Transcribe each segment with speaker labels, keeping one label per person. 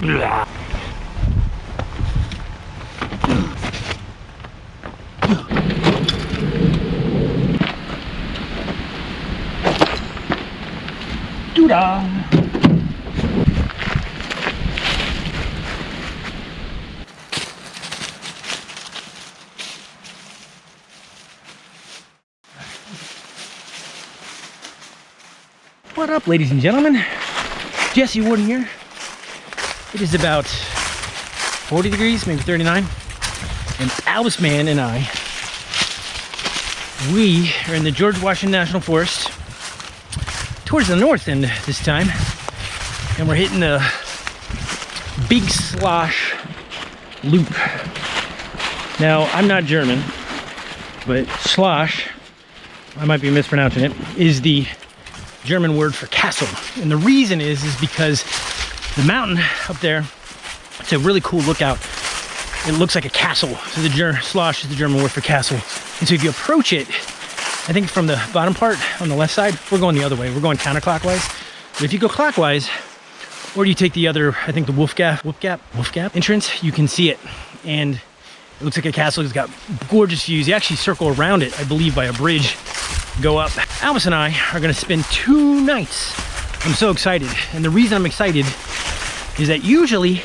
Speaker 1: Doo-dah. What up, ladies and gentlemen? Jesse Warden here. It is about 40 degrees, maybe 39. And Albus Man and I, we are in the George Washington National Forest towards the north end this time. And we're hitting the Big Schloss Loop. Now, I'm not German, but Schloss, I might be mispronouncing it, is the German word for castle. And the reason is, is because the mountain up there, it's a really cool lookout. It looks like a castle. So the Ger Schloss is the German word for castle. And so if you approach it, I think from the bottom part on the left side, we're going the other way. We're going counterclockwise. But if you go clockwise, or you take the other, I think the Wolf Gap, Wolf Gap, Wolf Gap entrance, you can see it. And it looks like a castle. It's got gorgeous views. You actually circle around it, I believe, by a bridge go up. Albus and I are gonna spend two nights. I'm so excited. And the reason I'm excited is that usually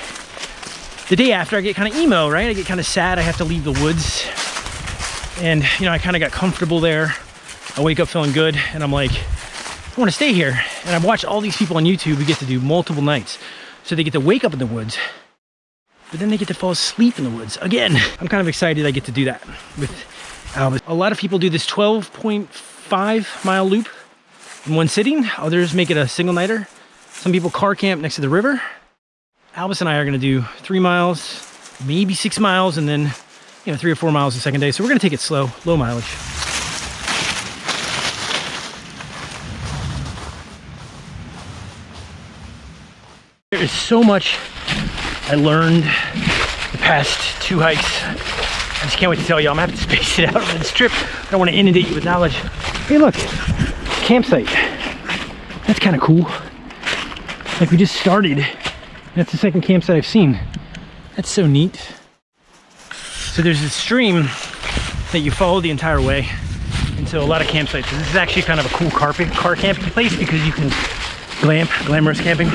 Speaker 1: the day after I get kind of emo, right? I get kind of sad I have to leave the woods. And you know, I kind of got comfortable there. I wake up feeling good and I'm like, I wanna stay here. And I've watched all these people on YouTube who get to do multiple nights. So they get to wake up in the woods, but then they get to fall asleep in the woods again. I'm kind of excited I get to do that with Albus. A lot of people do this 12.5 mile loop in one sitting. Others make it a single nighter. Some people car camp next to the river. Albus and I are gonna do three miles, maybe six miles, and then you know three or four miles the second day. So we're gonna take it slow, low mileage. There is so much I learned the past two hikes. I just can't wait to tell you. I'm gonna have to space it out on this trip. I don't want to inundate you with knowledge. Hey, look, campsite. That's kind of cool. Like we just started. That's the second campsite I've seen. That's so neat. So there's a stream that you follow the entire way into a lot of campsites. this is actually kind of a cool car, car camping place because you can glam, glamorous camping.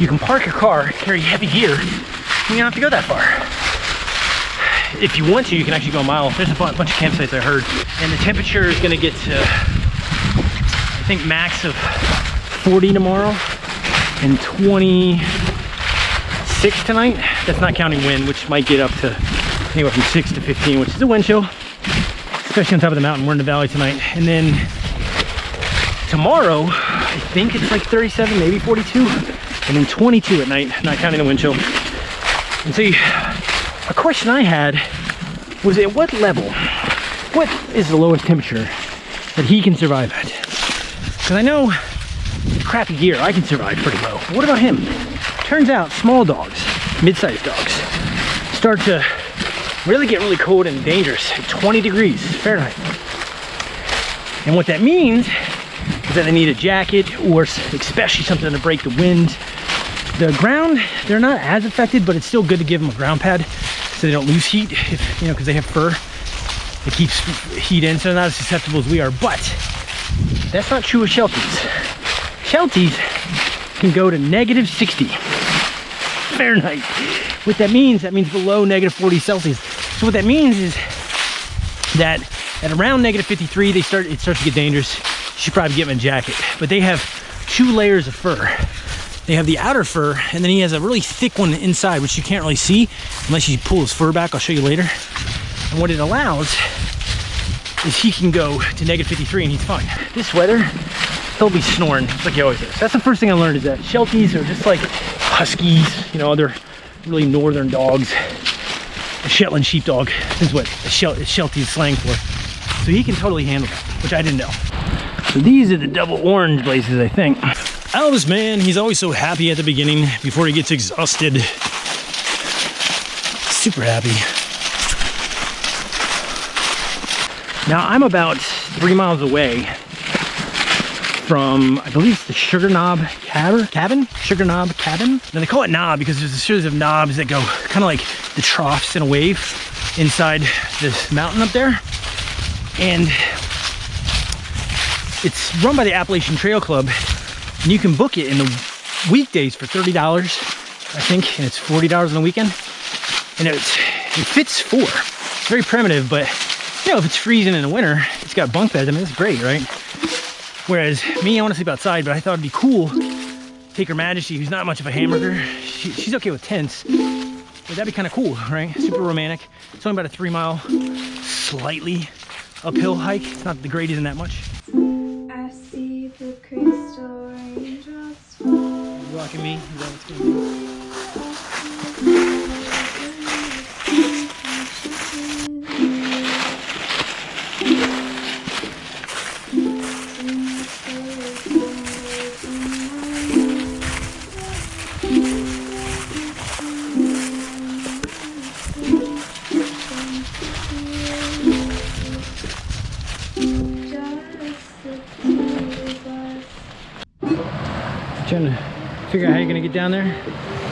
Speaker 1: You can park your car, carry heavy gear, and you don't have to go that far. If you want to, you can actually go a mile. There's a bunch of campsites I heard. And the temperature is gonna get to, I think max of 40 tomorrow and 26 tonight. That's not counting wind, which might get up to anywhere from six to 15, which is a wind chill, especially on top of the mountain. We're in the valley tonight. And then tomorrow, I think it's like 37, maybe 42 and then 22 at night, not counting the wind chill. And see, a question I had was at what level, what is the lowest temperature that he can survive at? Because I know crappy gear, I can survive pretty low. What about him? Turns out small dogs, mid-sized dogs, start to really get really cold and dangerous at 20 degrees Fahrenheit. And what that means is that they need a jacket or especially something to break the wind the ground, they're not as affected, but it's still good to give them a ground pad so they don't lose heat, if, you know, because they have fur. It keeps heat in, so they're not as susceptible as we are. But that's not true of Shelties. Shelties can go to negative 60 Fahrenheit. What that means, that means below negative 40 Celsius. So what that means is that at around negative 53, they start it starts to get dangerous. You should probably get a jacket. But they have two layers of fur. They have the outer fur, and then he has a really thick one inside, which you can't really see unless you pull his fur back. I'll show you later. And what it allows is he can go to negative 53 and he's fine. This weather, he'll be snoring like he always is. That's the first thing I learned is that Shelties are just like Huskies, you know, other really northern dogs. A Shetland sheepdog is what a Sheltie is slang for. So he can totally handle that, which I didn't know. So these are the double orange blazes, I think. Albus, man, he's always so happy at the beginning before he gets exhausted. Super happy. Now I'm about three miles away from, I believe it's the Sugar Knob Cabin, cabin? Sugar Knob Cabin? Now they call it knob because there's a series of knobs that go kind of like the troughs in a wave inside this mountain up there. And it's run by the Appalachian Trail Club and you can book it in the weekdays for $30, I think, and it's $40 on the weekend. And it's, it fits four. It's very primitive, but you know, if it's freezing in the winter, it's got bunk beds. I mean, it's great, right? Whereas me, I want to sleep outside, but I thought it'd be cool. Take Her Majesty, who's not much of a hamburger. She, she's okay with tents, but that'd be kind of cool, right? Super romantic. It's only about a three mile, slightly uphill hike. It's not the grade isn't that much.
Speaker 2: I see the crystal raindrops fall.
Speaker 1: Rocking me, is that what's gonna down there.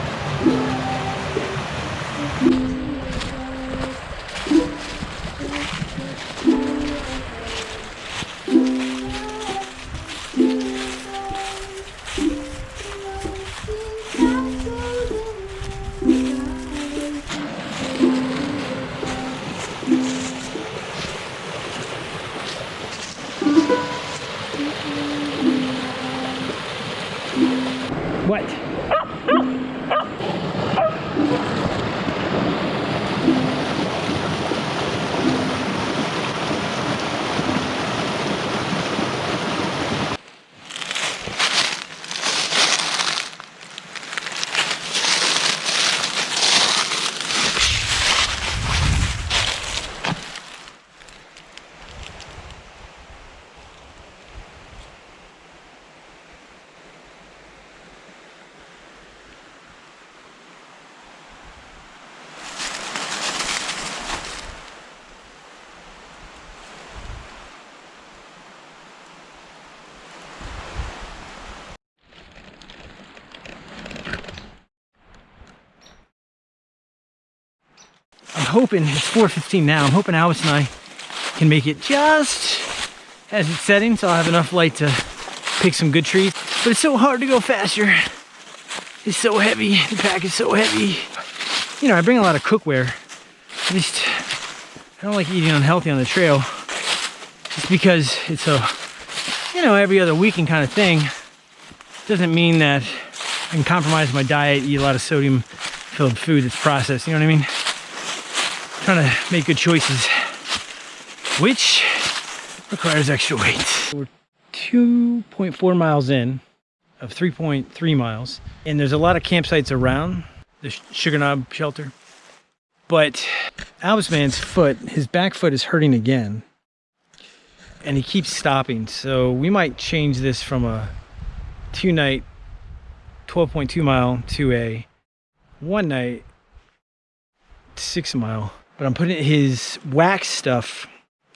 Speaker 1: Hoping it's 4.15 now. I'm hoping Albus and I can make it just as it's setting so I'll have enough light to pick some good trees. But it's so hard to go faster. It's so heavy. The pack is so heavy. You know, I bring a lot of cookware. I just, I don't like eating unhealthy on the trail. Just because it's a, you know, every other weekend kind of thing. Doesn't mean that I can compromise my diet, eat a lot of sodium filled food that's processed, you know what I mean? Trying to make good choices, which requires extra weight. We're 2.4 miles in of 3.3 miles, and there's a lot of campsites around the Sugar Knob shelter. But Albus Man's foot, his back foot is hurting again, and he keeps stopping. So we might change this from a two night 12.2 mile to a one night six mile but I'm putting his wax stuff.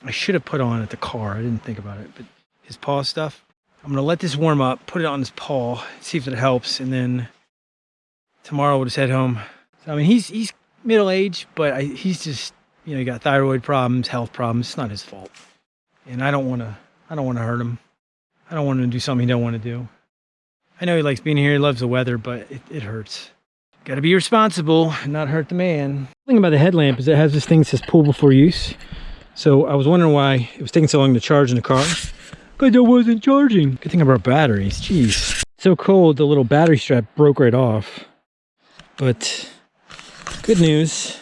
Speaker 1: I should have put on at the car. I didn't think about it, but his paw stuff. I'm gonna let this warm up, put it on his paw, see if it helps, and then tomorrow we'll just head home. So, I mean, he's he's middle aged, but I, he's just you know he got thyroid problems, health problems. It's not his fault, and I don't want to I don't want to hurt him. I don't want him to do something he don't want to do. I know he likes being here. He loves the weather, but it, it hurts. Got to be responsible and not hurt the man. The thing about the headlamp is it has this thing that says pull before use. So I was wondering why it was taking so long to charge in the car. Because I wasn't charging. Good thing about batteries. Jeez. So cold, the little battery strap broke right off. But good news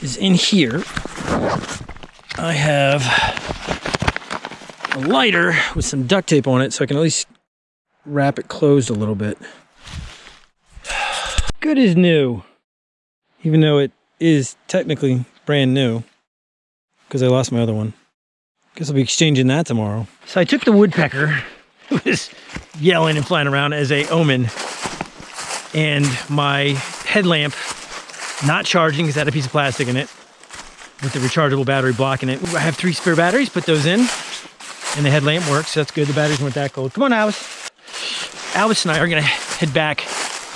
Speaker 1: is in here, I have a lighter with some duct tape on it so I can at least wrap it closed a little bit good as new, even though it is technically brand new because I lost my other one. Guess I'll be exchanging that tomorrow. So I took the woodpecker who was yelling and flying around as a omen and my headlamp not charging because it had a piece of plastic in it with the rechargeable battery blocking it. I have three spare batteries, put those in and the headlamp works. So that's good. The batteries weren't that cold. Come on, Albus. Albus and I are gonna head back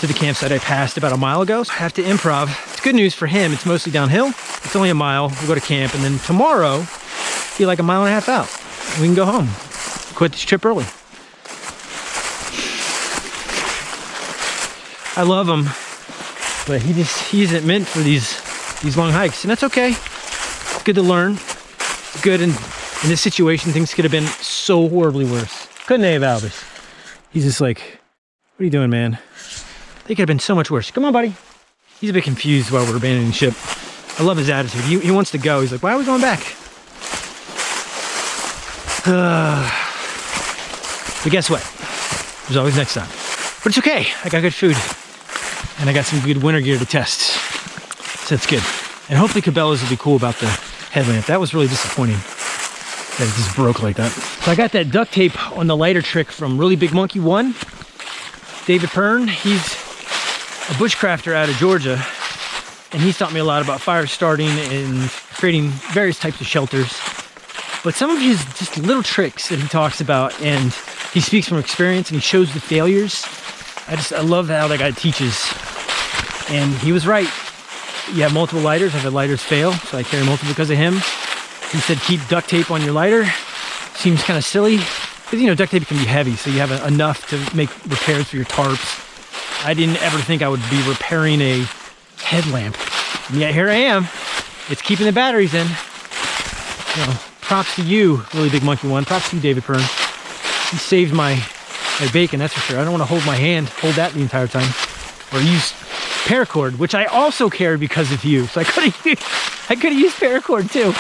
Speaker 1: to the campsite I passed about a mile ago. So I have to improv. It's good news for him. It's mostly downhill. It's only a mile. We'll go to camp, and then tomorrow, be like a mile and a half out. We can go home. Quit this trip early. I love him, but he just he isn't meant for these these long hikes, and that's okay. It's good to learn. It's good in in this situation, things could have been so horribly worse. Couldn't they have, Albus? He's just like, what are you doing, man? They could have been so much worse. Come on, buddy. He's a bit confused while we're abandoning ship. I love his attitude. He, he wants to go. He's like, why are we going back? but guess what? There's always next time. But it's okay. I got good food. And I got some good winter gear to test. So that's good. And hopefully Cabela's will be cool about the headlamp. That was really disappointing that it just broke like that. So I got that duct tape on the lighter trick from Really Big Monkey 1. David Pern, he's a bushcrafter out of Georgia. And he's taught me a lot about fire starting and creating various types of shelters. But some of his just little tricks that he talks about and he speaks from experience and he shows the failures. I just, I love how that guy teaches. And he was right. You have multiple lighters. I've had lighters fail, so I carry multiple because of him. He said keep duct tape on your lighter. Seems kind of silly. Because, you know, duct tape can be heavy, so you have enough to make repairs for your tarps. I didn't ever think I would be repairing a headlamp. And yet here I am. It's keeping the batteries in. You props to you, really big monkey one. Props to you, David Pern. He saved my, my bacon, that's for sure. I don't want to hold my hand, hold that the entire time. Or use paracord, which I also carry because of you. So I could have used, I could have used paracord too.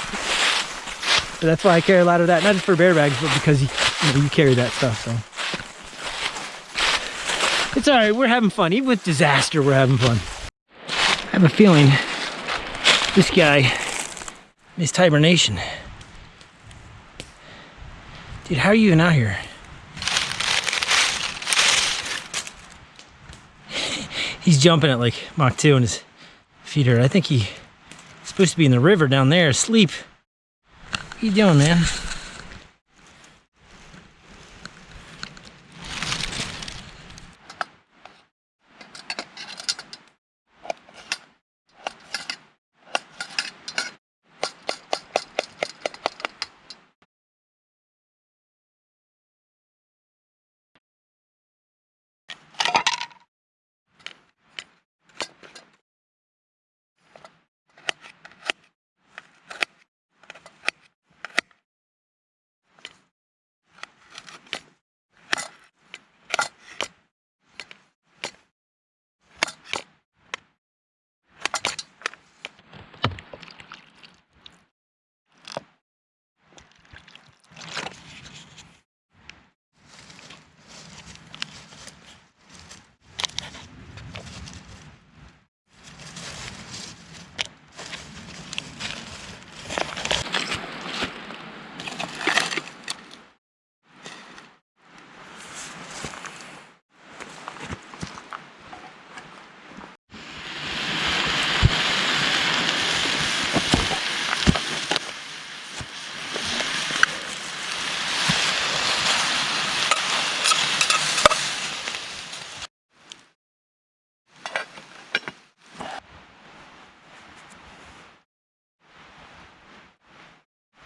Speaker 1: But that's why I carry a lot of that, not just for bear bags, but because you, you, know, you carry that stuff. So it's all right. We're having fun. Even with disaster, we're having fun. I have a feeling this guy missed hibernation. Dude, how are you even out here? He's jumping at like Mach 2 and his feet hurt. I think he's supposed to be in the river down there asleep. What are you doing, man?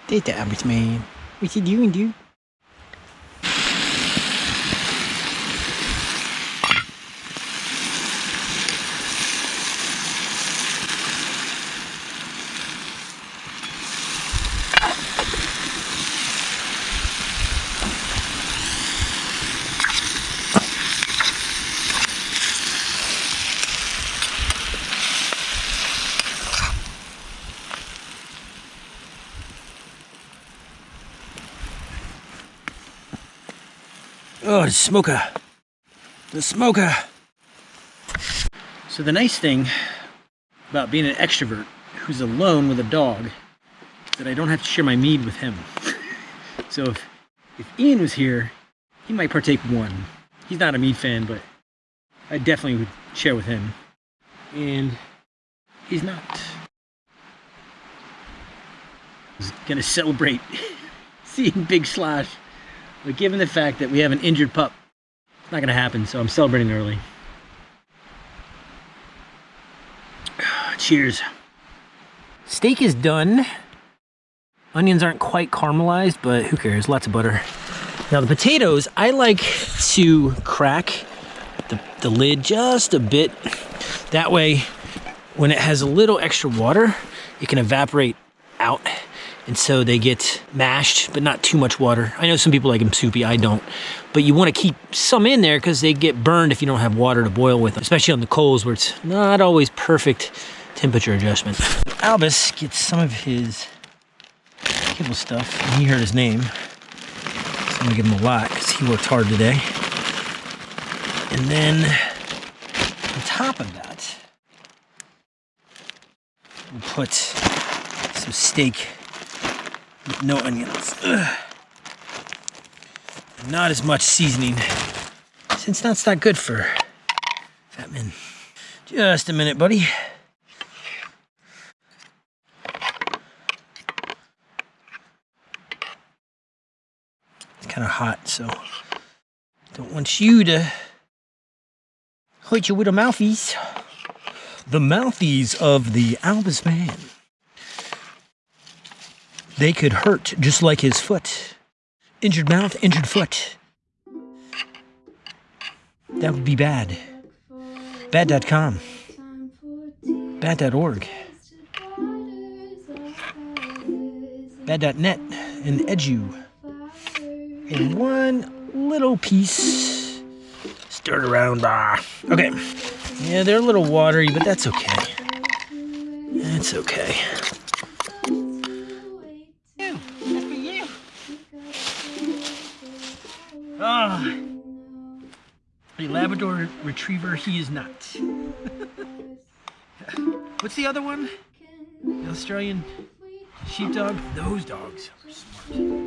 Speaker 1: They damage man. What you doing, dude? Oh, the smoker. The smoker. So the nice thing about being an extrovert who's alone with a dog is that I don't have to share my mead with him. so if, if Ian was here, he might partake one. He's not a mead fan, but I definitely would share with him. And he's not. He's gonna celebrate seeing Big Schloss But given the fact that we have an injured pup, it's not gonna happen, so I'm celebrating early. Cheers. Steak is done. Onions aren't quite caramelized, but who cares? Lots of butter. Now the potatoes, I like to crack the, the lid just a bit. That way, when it has a little extra water, it can evaporate out. And so they get mashed, but not too much water. I know some people like them soupy, I don't. But you wanna keep some in there because they get burned if you don't have water to boil with them, especially on the coals where it's not always perfect temperature adjustment. Albus gets some of his kibble stuff, and he heard his name. So I'm gonna give him a lot because he worked hard today. And then on top of that, we'll put some steak with no onions. Ugh. Not as much seasoning, since that's not good for fat men. Just a minute, buddy. It's kind of hot, so don't want you to hurt your little mouthies. The mouthies of the Albus man. They could hurt just like his foot. Injured mouth, injured foot. That would be bad. Bad.com. Bad.org. Bad.net and Edu. And one little piece stirred around. Ah. Okay. Yeah, they're a little watery, but that's okay. That's okay. Retriever, he is not. What's the other one? The Australian Sheepdog? Those dogs are smart.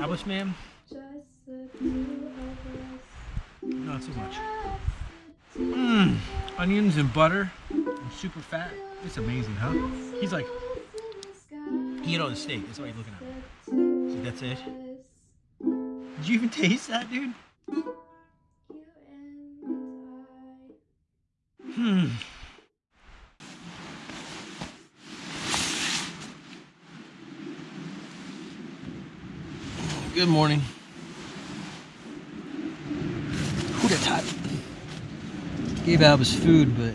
Speaker 1: Albus man? Not so much. Mmm. Onions and butter. And super fat. It's amazing, huh? He's like, he ate all the steak. That's why he's looking at. See, that's it. Did you even taste that, dude? Hmm. Good morning. Who Hootatot. Gave Albus food, but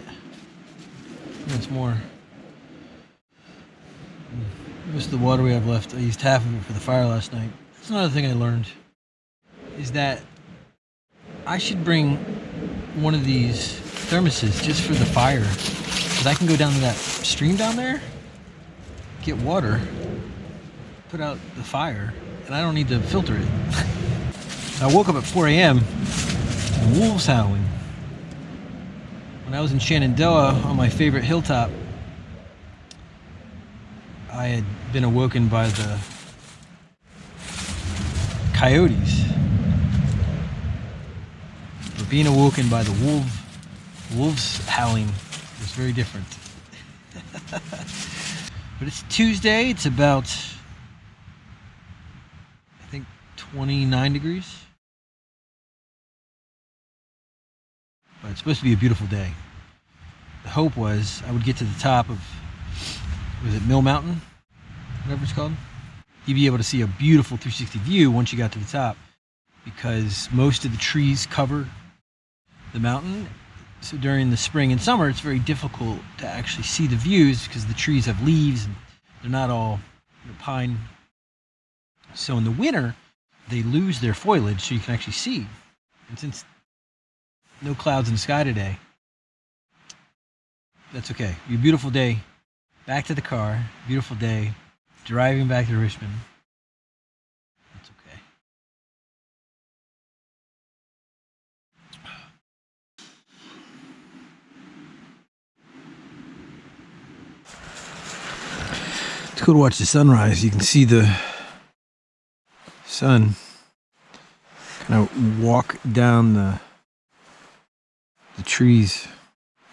Speaker 1: once more. Most of the water we have left, I used half of it for the fire last night. That's another thing I learned, is that I should bring one of these thermoses just for the fire. Because I can go down to that stream down there, get water, put out the fire, and I don't need to filter it. I woke up at 4 a.m. wolves howling. When I was in Shenandoah on my favorite hilltop, I had been awoken by the coyotes. But being awoken by the wolf, wolves howling was very different. but it's Tuesday, it's about, I think, 29 degrees. But it's supposed to be a beautiful day. The hope was I would get to the top of, was it Mill Mountain? Whatever it's called. You'd be able to see a beautiful 360 view once you got to the top because most of the trees cover the mountain. So during the spring and summer, it's very difficult to actually see the views because the trees have leaves and they're not all pine. So in the winter, they lose their foliage so you can actually see. And since no clouds in the sky today, that's okay. A beautiful day. Back to the car. Beautiful day. Driving back to Richmond. That's okay. It's cool to watch the sunrise. You can see the sun kind of walk down the the trees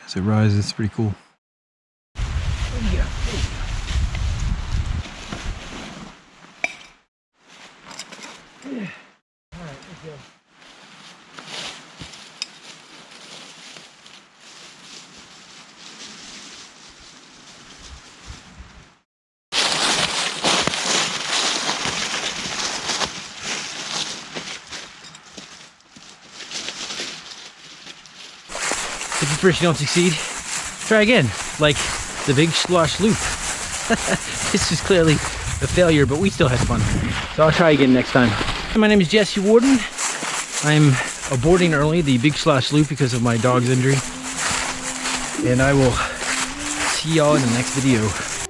Speaker 1: as it rises. It's pretty cool. Oh, if at you don't succeed, try again, like the big Schloss loop. this is clearly a failure, but we still had fun. So I'll try again next time. My name is Jesse Warden. I'm aborting early the big Schloss loop because of my dog's injury. And I will see y'all in the next video.